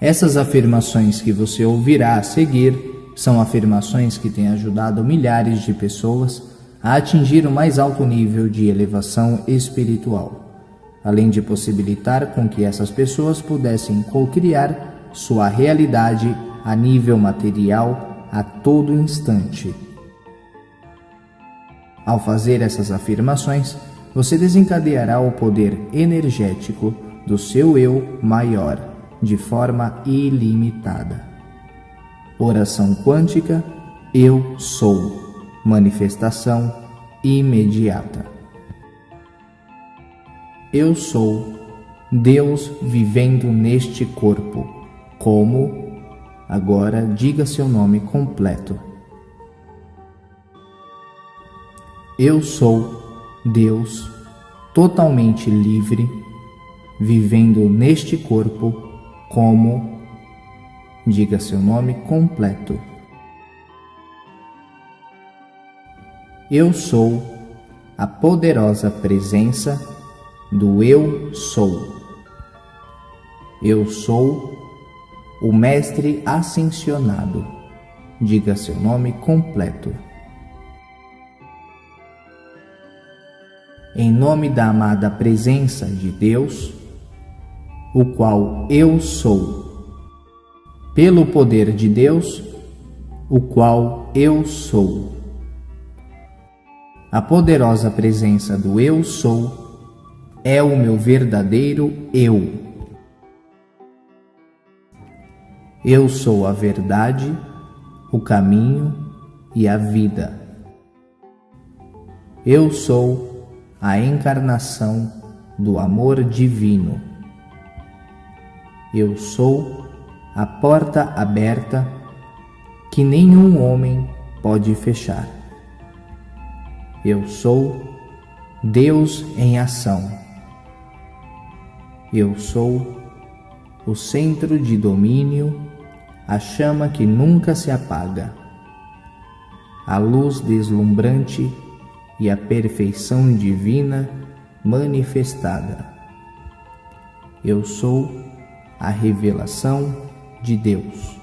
Essas afirmações que você ouvirá a seguir são afirmações que têm ajudado milhares de pessoas a atingir o mais alto nível de elevação espiritual, além de possibilitar com que essas pessoas pudessem co-criar sua realidade a nível material a todo instante. Ao fazer essas afirmações, você desencadeará o poder energético do seu eu maior de forma ilimitada. Oração quântica Eu sou. Manifestação imediata. Eu sou Deus vivendo neste corpo. Como? Agora diga seu nome completo. Eu sou Deus totalmente livre, vivendo neste corpo como. Diga seu nome completo. Eu sou a poderosa presença do Eu Sou. Eu sou o Mestre Ascensionado. Diga seu nome completo. em nome da amada presença de Deus, o qual eu sou, pelo poder de Deus, o qual eu sou. A poderosa presença do Eu sou é o meu verdadeiro Eu. Eu sou a verdade, o caminho e a vida. Eu sou a encarnação do amor divino. Eu sou a porta aberta que nenhum homem pode fechar. Eu sou Deus em ação. Eu sou o centro de domínio, a chama que nunca se apaga, a luz deslumbrante e a perfeição divina manifestada. Eu sou a revelação de Deus.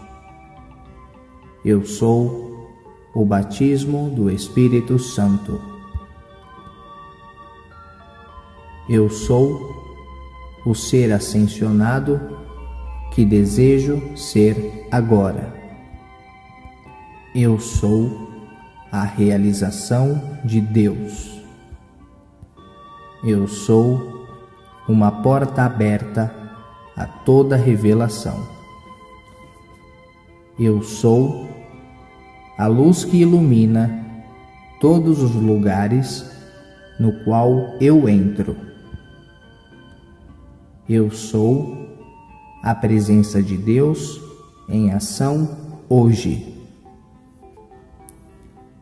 Eu sou o batismo do Espírito Santo. Eu sou o ser ascensionado que desejo ser agora. Eu sou a realização de Deus. Eu sou uma porta aberta a toda revelação. Eu sou a luz que ilumina todos os lugares no qual eu entro. Eu sou a presença de Deus em ação hoje.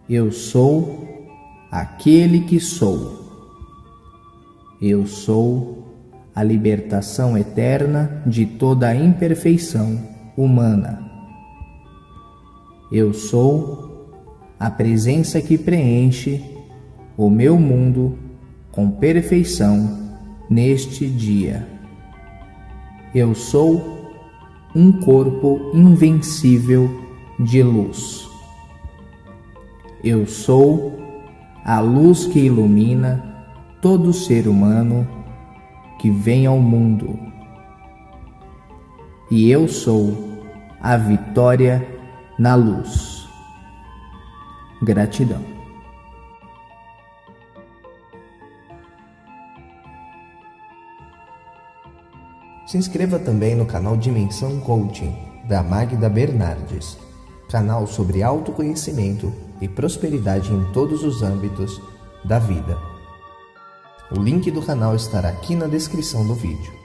Eu sou aquele que sou. Eu sou a libertação eterna de toda a imperfeição humana. Eu sou a presença que preenche o meu mundo com perfeição neste dia. Eu sou um corpo invencível de luz. Eu sou a luz que ilumina todo ser humano que vem ao mundo. E eu sou a vitória na luz. Gratidão. Se inscreva também no canal Dimensão Coaching, da Magda Bernardes, canal sobre autoconhecimento e prosperidade em todos os âmbitos da vida. O link do canal estará aqui na descrição do vídeo.